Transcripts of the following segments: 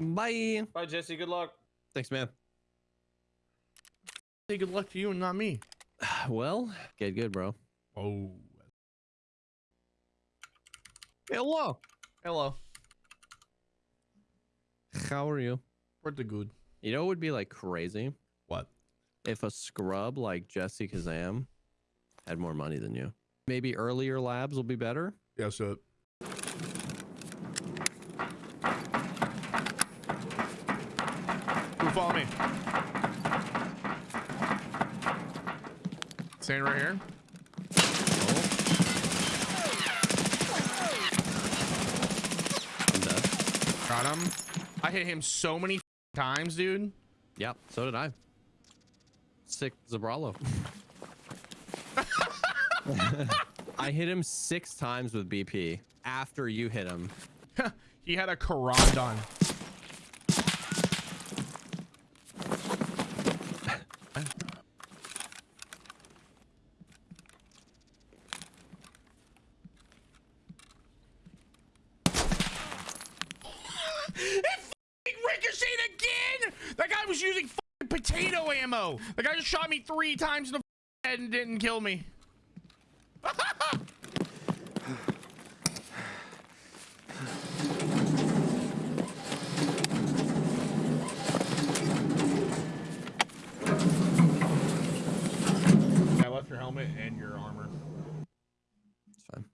Bye. Bye, Jesse. Good luck. Thanks, man. Say good luck to you and not me. Well, get good, bro. Oh. Hello. Hello. How are you? Pretty good. You know what would be like crazy? What? If a scrub like Jesse Kazam had more money than you. Maybe earlier labs will be better. Yes, sir. Who follow me? Staying right here. I'm dead. Got him. I hit him so many times, dude. Yep, so did I. Sick Zabralo. I hit him six times with BP after you hit him. he had a Karandon. it f***ing ricocheted again! That guy was using f***ing potato ammo. The guy just shot me three times in the head and didn't kill me. I left your helmet and your armor. It's fine.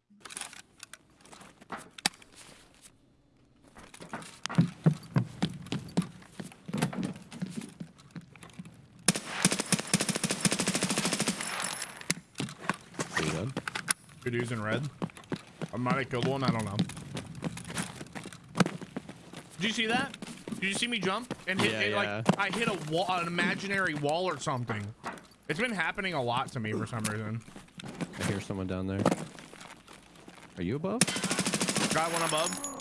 Are you good? Good using red. I might have killed one. I don't know. Did you see that? Did you see me jump and hit, Yeah, hit, yeah. like I hit a wall, an imaginary wall or something? It's been happening a lot to me for some reason. I hear someone down there. Are you above? Got one above.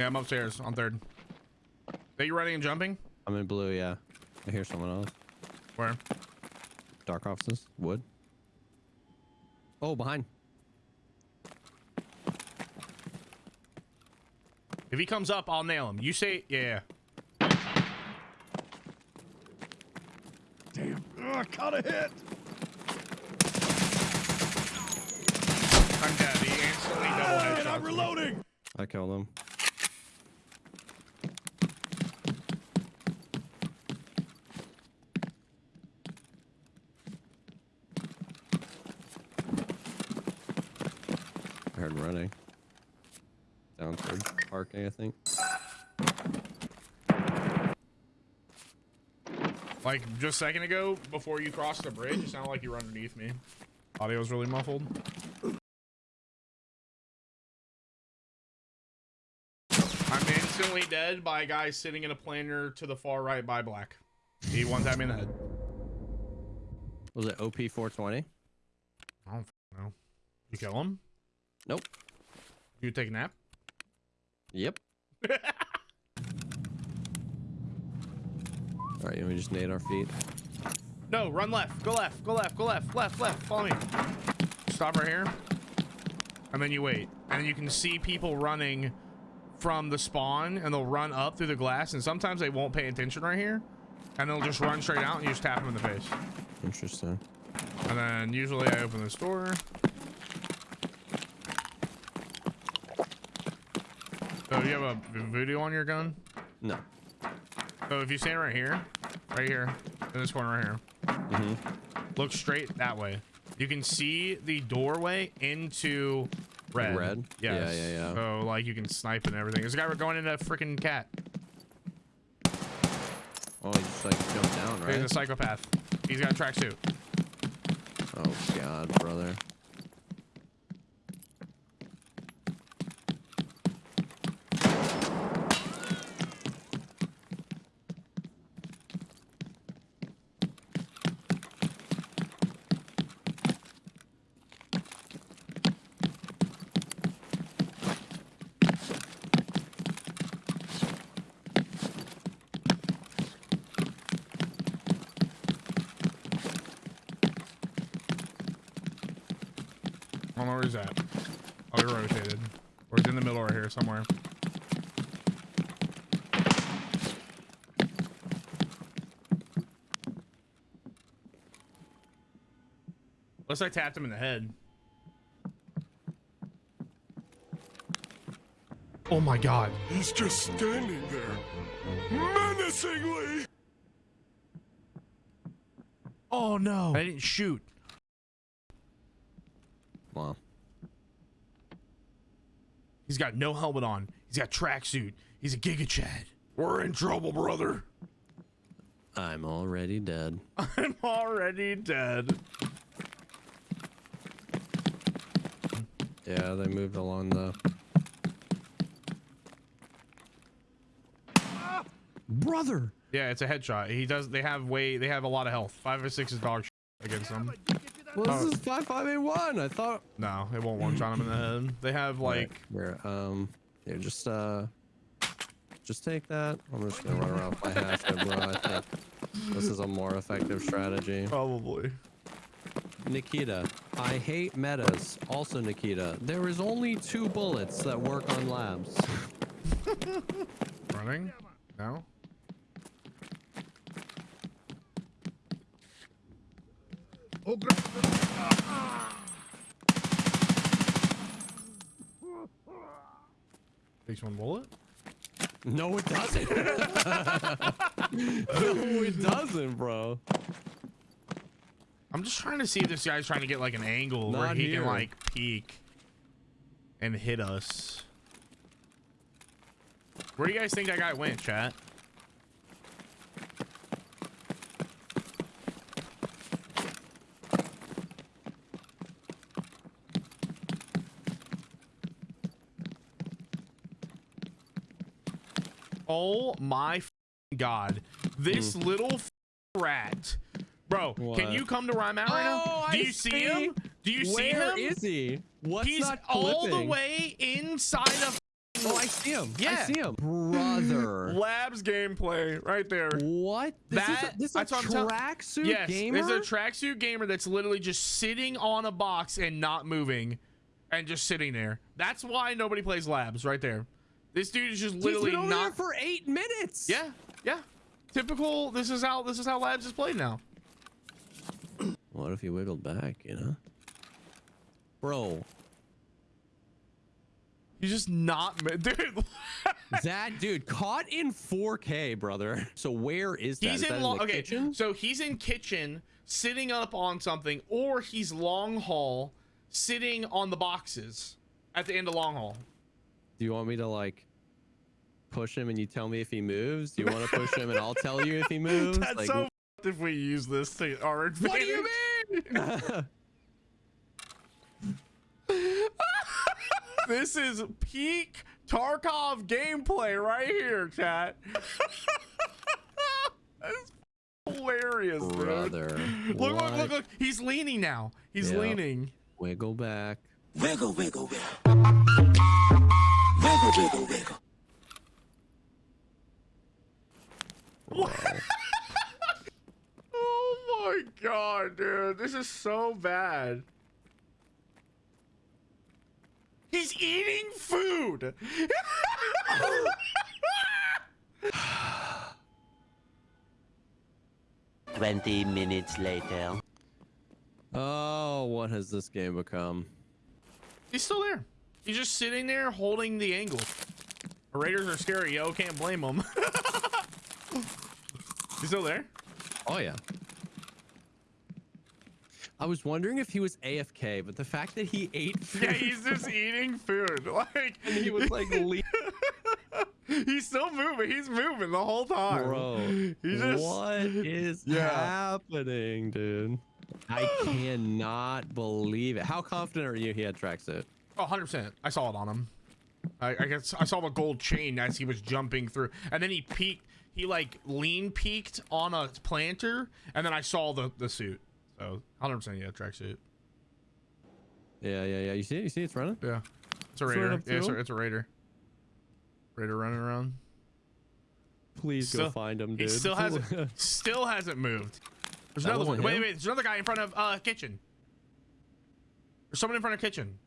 Yeah, I'm upstairs on third. Are you running and jumping? I'm in blue, yeah. I hear someone else. Where? Dark offices. Wood. Oh, behind. If he comes up, I'll nail him. You say, yeah. Damn. Ugh, caught a hit. I'm dead. He instantly double And headshots I'm reloading. I killed him. Heard running. Down toward parking, I think. Like just a second ago, before you crossed the bridge, it sounded like you were underneath me. Audio was really muffled. I'm instantly dead by a guy sitting in a planter to the far right by black. He one time in the head. Was it OP 420? I don't know. You kill him? Nope. You take a nap? Yep. Alright, you want me just nade our feet? No, run left. Go left. Go left. Go left. Left. Left. Follow me. Stop right here. And then you wait. And then you can see people running from the spawn and they'll run up through the glass and sometimes they won't pay attention right here. And they'll just run straight out and you just tap them in the face. Interesting. And then usually I open this door. So you have a voodoo on your gun? No. So if you stand right here, right here, in this corner right here, Mm-hmm. look straight that way. You can see the doorway into red. red? Yeah, Yes. yeah, yeah. So like you can snipe and everything. There's a guy we're going into a freaking cat. Oh, he just like jumped down, right? He's a psychopath. He's got a tracksuit. Oh god, brother. Don't know where he's at. Oh, he rotated. Or he's in the middle right here somewhere. Unless I tapped him in the head. Oh my god. He's just standing there, menacingly. Oh no. I didn't shoot. Well, He's got no helmet on. He's got tracksuit. He's a Giga Chad. We're in trouble, brother. I'm already dead. I'm already dead. Yeah, they moved along the. Brother. Yeah, it's a headshot. He does. They have way. They have a lot of health. Five or six is dog against them. Well, Oh. this is five eight one. I thought. No, it won't one shot him in the head. They have like. where um, here, just uh, just take that. I'm just gonna run around with my hatchet, bro. I think this is a more effective strategy. Probably. Nikita, I hate metas. Also, Nikita, there is only two bullets that work on labs. Running? No. Takes one bullet. No, it doesn't. no, it doesn't, bro. I'm just trying to see if this guy's trying to get like an angle where he here. can like peek and hit us. Where do you guys think that guy went, chat? Oh my god. This little rat. Bro, can Hmm. You come to where I'm right Oh, now? Do I you see, see. him? Do you see him? is he? What's He's not all the way inside of Oh, I see him. Yeah. I see him. Brother. Labs gameplay right there. What? This That- is a, this is that's a what I'm tell- tracksuit Yes, gamer? there's a tracksuit gamer that's literally just sitting on a box and not moving and just sitting there. That's why nobody plays labs right there. This dude is just He's literally been over there not for eight minutes. Yeah, yeah. Typical this is how this is how labs is played now. What if he wiggled back, you know? Bro, He's just not dude. that dude caught in 4K, brother. So where is that? He's Is that in the okay. kitchen? So he's in kitchen sitting up on something, or he's long haul sitting on the boxes at the end of long haul. Do you want me to like push him and you tell me if he moves? Do you want to push him and I'll tell you if he moves? That's Like, so f***ed if we use this to our advantage. What do you mean? This is peak Tarkov gameplay right here, chat. That's hilarious, dude. Brother. Look, look, what? look, look. He's leaning now. He's Yeah. leaning. Wiggle back. Wiggle, wiggle, wiggle. Wiggle, wiggle, wiggle. Oh my god, dude. This is so bad. He's eating food. Twenty minutes later. Oh, what has this game become? He's still there. He's just sitting there holding the angle. The Raiders are scary, yo. Can't blame them. He's still there? Oh yeah. I was wondering if he was AFK, but the fact that he ate food Yeah, he's just eating food. Like and he was like, le- he's still moving. He's moving the whole time. bro, He just what is Yeah. happening, dude? I cannot believe it. How confident are you he had tracksuit? Oh, 100%. I saw it on him. I, I guess I saw the gold chain as he was jumping through. And then he peeked. He like lean peeked on a planter. And then I saw the, the suit. So 100% yeah, tracksuit. Yeah, yeah, yeah. You see it? You see it's running? Yeah. It's a raider. up Yeah, it's a, it's a raider. Raider running around. Please Still- go find him, dude. He still hasn't still hasn't moved. There's That another one. wasn't Wait, wait. There's another guy in front of uh kitchen. There's someone in front of kitchen.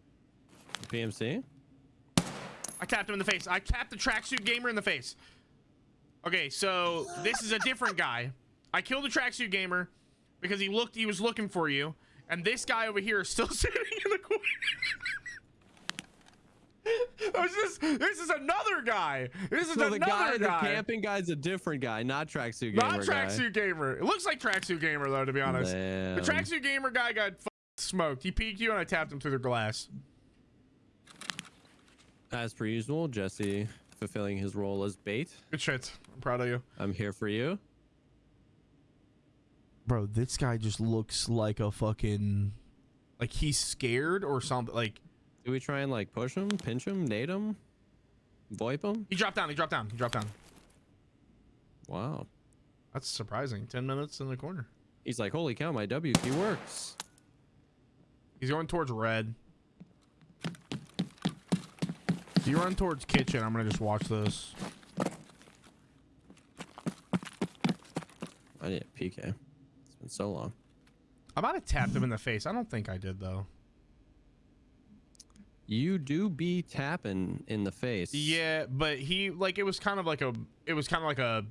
PMC? I tapped him in the face. I tapped the tracksuit gamer in the face. Okay, so this is a different guy. I killed the tracksuit gamer because he looked. He was looking for you, and this guy over here is still sitting in the corner. this is this is another guy. This is So the another guy, guy. the camping guy's a different guy, not tracksuit gamer. Not tracksuit gamer. It looks like tracksuit gamer though, to be honest. The tracksuit gamer guy got smoked. He peeked you, and I tapped him through the glass. Guy. As per usual, Jesse fulfilling his role as bait. Good shit. I'm proud of you. I'm here for you. Bro, this guy just looks like a fucking like he's scared or something. Like Do we try and like push him, pinch him, nade him, VoIP him? he dropped down. He dropped down. He dropped down. Wow. That's surprising. Ten minutes in the corner. He's like, holy cow, my W key works. He's going towards red. If you run towards kitchen, I'm gonna just watch this. I need a PK. It's been so long. I might have tapped him in the face. I don't think I did though. You do be tapping in the face. Yeah, but he like it was kind of like a it was kind of like a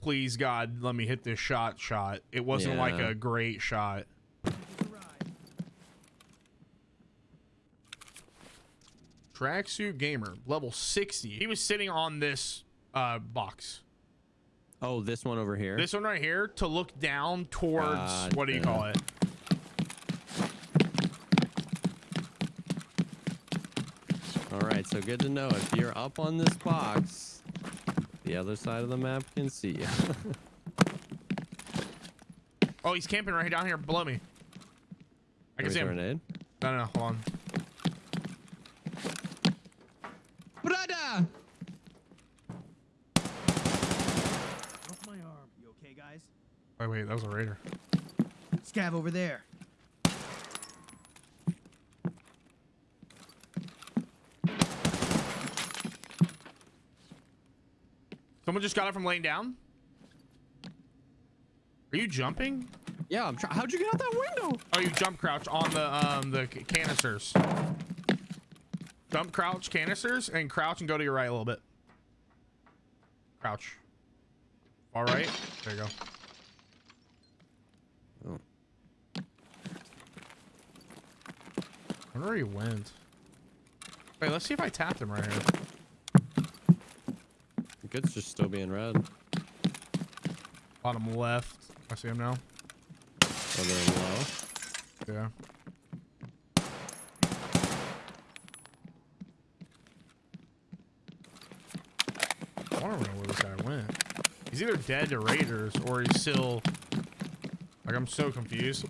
please God let me hit this shot shot. It wasn't like a great shot. Tracksuit gamer level 60. He was sitting on this uh box. Oh, this one over here. This one right here to look down towards what do you call it? All right, so good to know. If you're up on this box, the other side of the map can see you. Oh, he's camping right down here below me. I can see him. Grenade. No, no, no, hold on. Brother! Off my arm. You okay, guys? Wait, wait, that was a raider. Scav over there. Someone just got it from laying down. Are you jumping? Yeah, I'm trying. How'd you get out that window? Oh, you jump crouch on the um the canisters. Jump crouch canisters and crouch and go to your right a little bit. Crouch. All right. There you go. Oh. I wonder where he went. Wait, let's see if I tapped him right here. Good's just still being red. Bottom left. I see him now. Oh, Whether in low. Yeah. I don't know where this guy went. He's either dead to raiders or he's still like I'm so confused.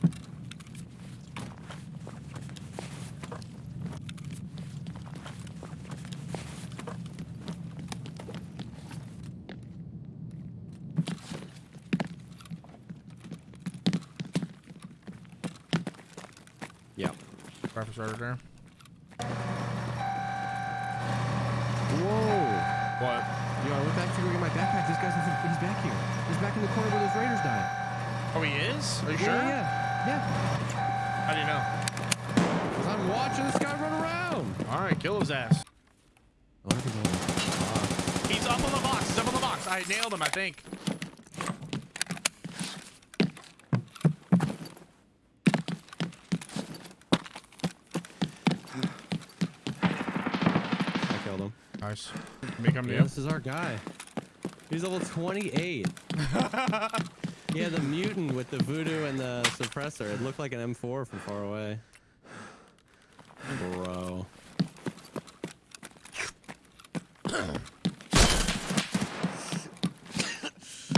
Yeah. Breakfast right there. Whoa. What? Yo, I went back to go get my backpack. This guy's he's back here. He's back in the corner where those raiders died. Oh, he is? Are you sure? Yeah, yeah. How do you know? Because I'm watching this guy run around. All right, kill his ass. Oh, I think I'm He's up on the box. He's up on the box. I nailed him, I think. box. I killed him. Nice. Make him Yeah, this is our guy. He's level 28. yeah, the mutant with the voodoo and the suppressor. It looked like an M4 from far away. Bro.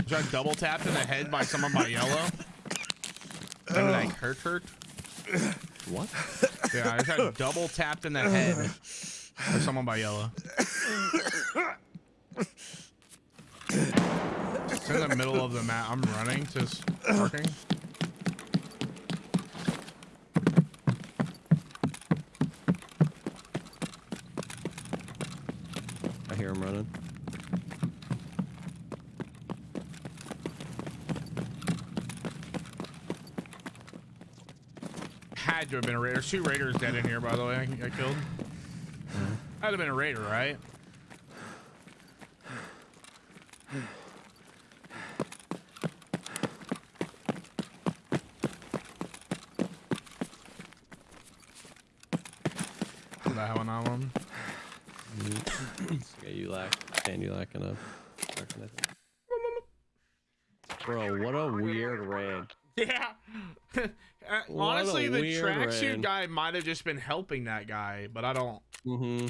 Got double tapped in the head by someone by yellow. Maybe like hurt hurt. What? Yeah, I got double tapped in the head someone by yellow. It's in the middle of the map. I'm running, just parking. I hear him running. Had to have been a raider. There's two raiders dead in here, by the way. I, I killed. That'd have been a raider, right? that how I know him? Yeah, you lack, and you lack enough. Bro, what a weird rant. Yeah. Uh, Honestly, the tracksuit guy might have just been helping that guy, but I don't. Mm-hmm.